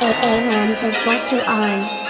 AA Rams is got you on.